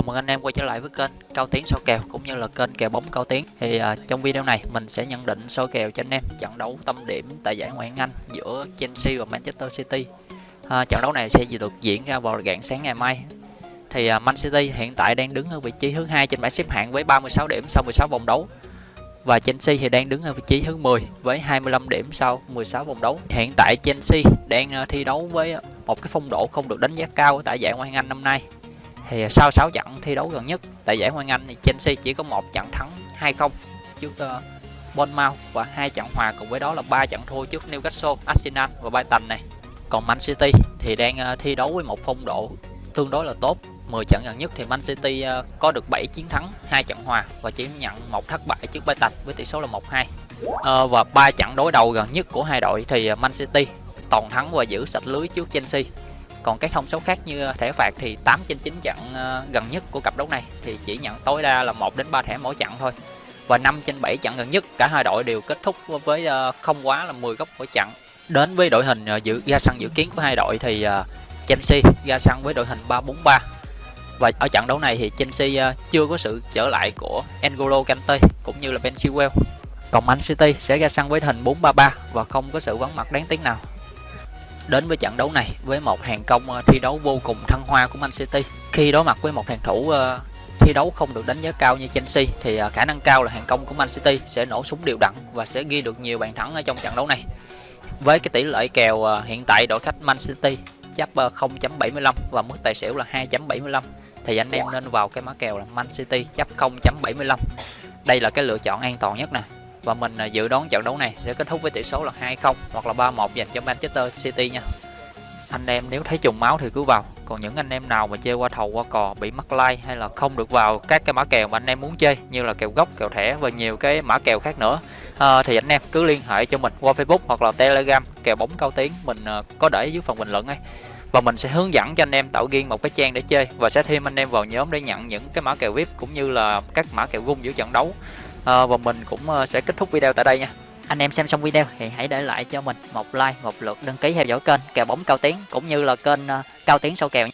Chào mừng anh em quay trở lại với kênh Cao Tiến soi kèo cũng như là kênh kèo bóng Cao Tiến. Thì uh, trong video này mình sẽ nhận định soi kèo cho anh em trận đấu tâm điểm tại giải Ngoại hạng Anh giữa Chelsea và Manchester City. Uh, trận đấu này sẽ được diễn ra vào rạng sáng ngày mai. Thì uh, Man City hiện tại đang đứng ở vị trí thứ hai trên bảng xếp hạng với 36 điểm sau 16 vòng đấu. Và Chelsea thì đang đứng ở vị trí thứ 10 với 25 điểm sau 16 vòng đấu. Hiện tại Chelsea đang thi đấu với một cái phong độ không được đánh giá cao tại giải Ngoại hạng Anh năm nay thì sau 6 trận thi đấu gần nhất tại giải Ngoại Anh thì Chelsea chỉ có một trận thắng 2-0 trước uh, Bournemouth và hai trận hòa cùng với đó là ba trận thua trước Newcastle, Arsenal và Brighton này. Còn Man City thì đang uh, thi đấu với một phong độ tương đối là tốt. 10 trận gần nhất thì Man City uh, có được 7 chiến thắng, hai trận hòa và chỉ nhận một thất bại trước Brighton với tỷ số là 1-2. Uh, và ba trận đối đầu gần nhất của hai đội thì Man City toàn thắng và giữ sạch lưới trước Chelsea còn các thông số khác như thẻ phạt thì 8 trên 9 chặn ờ, gần nhất của cặp đấu này thì chỉ nhận tối đa là 1 đến 3 thẻ mỗi chặn thôi. Và 5 trên 7 chặn gần nhất, cả hai đội đều kết thúc với ờ, không quá là 10 góc mỗi chặn. Đến với đội hình ờ, dự ra sân dự kiến của hai đội thì Chelsea ra sân với đội hình 343 và ở trận đấu này thì Chelsea chưa có sự trở lại của N'Golo Kante cũng như là Ben Chilwell. Còn Man City sẽ ra sân với hình 433 và không có sự vắng mặt đáng tiếc nào đến với trận đấu này với một hàng công ờ, thi đấu vô cùng thăng hoa của Man City. Khi đối mặt với một hàng thủ uh, thi đấu không được đánh giá cao như Chelsea thì uh, khả năng cao là hàng công của Man City sẽ nổ súng đều đặn và sẽ ghi được nhiều bàn thắng ở trong trận đấu này. Với cái tỷ lệ kèo hiện tại đội khách Man City chấp uh, 0.75 và mức tài xỉu là 2.75 thì anh em nên vào cái mã kèo là Man City chấp 0.75 đây là cái lựa chọn an toàn nhất nè và mình à, dự đoán trận đấu này sẽ kết thúc với tỷ số là 2-0 hoặc là 3-1 dành cho Manchester City nha. Anh em nếu thấy trùng máu thì cứ vào. Còn những anh em nào mà chơi qua thầu qua cò bị mắc like hay là không được vào các cái mã kèo mà anh em muốn chơi như là kèo gốc kèo thẻ và nhiều cái mã kèo khác nữa à, thì anh em cứ liên hệ cho mình qua facebook hoặc là telegram kèo bóng cao tiếng. Mình ờ, có để dưới phần bình luận ấy. Và mình sẽ hướng dẫn cho anh em tạo riêng một cái trang để chơi và sẽ thêm anh em vào nhóm để nhận những cái mã kèo vip cũng như là các mã kèo gung giữa trận đấu à, và mình cũng ờ, sẽ kết thúc video tại đây nha. Anh em xem xong video thì hãy để lại cho mình một like một lượt đăng ký theo dõi kênh kèo bóng cao tiến cũng như là kênh ờ, cao tiến sau kèo nhé